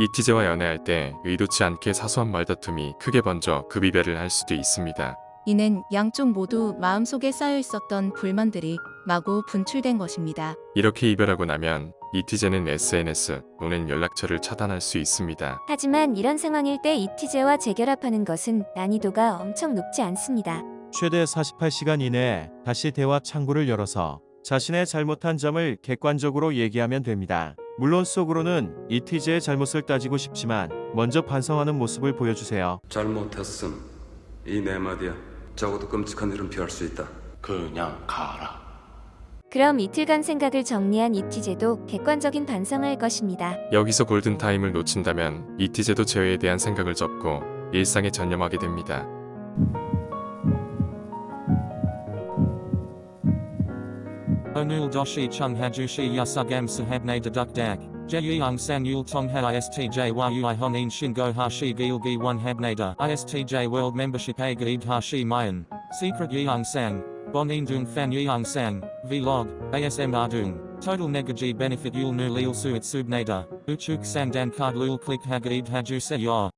이 티제와 연애할 때 의도치 않게 사소한 말다툼이 크게 번져 급이별을 할 수도 있습니다. 이는 양쪽 모두 마음속에 쌓여 있었던 불만들이 마구 분출된 것입니다. 이렇게 이별하고 나면 이티제는 SNS 또는 연락처를 차단할 수 있습니다. 하지만 이런 상황일 때 이티제와 재결합하는 것은 난이도가 엄청 높지 않습니다. 최대 48시간 이내에 다시 대화 창구를 열어서 자신의 잘못한 점을 객관적으로 얘기하면 됩니다. 물론 속으로는 이티제의 잘못을 따지고 싶지만 먼저 반성하는 모습을 보여주세요. 잘못했음 이 네 마디야 적어도 끔찍한 일은 피할 수 있다 그냥 가라. 그럼 이틀간 생각을 정리한 이티제도 객관적인 반성을 할 것입니다. 여기서 골든타임을 놓친다면 이티제도 제외에 대한 생각을 접고 일상에 전념하게 됩니다. Onul doshi chung hajushi yasugam sahabne deduk dak. Jeyung san yul tong ha istj yui honin shingo hashi gilgi one habnada. Istj world membership a hashi mayan. Secret yeung sang. Bonin dung fan yeung sang. Vlog. ASM ardung. Total negaji benefit yul nu lil suit subnada. Uchuk sang dan card lul click hagaid haju se yor.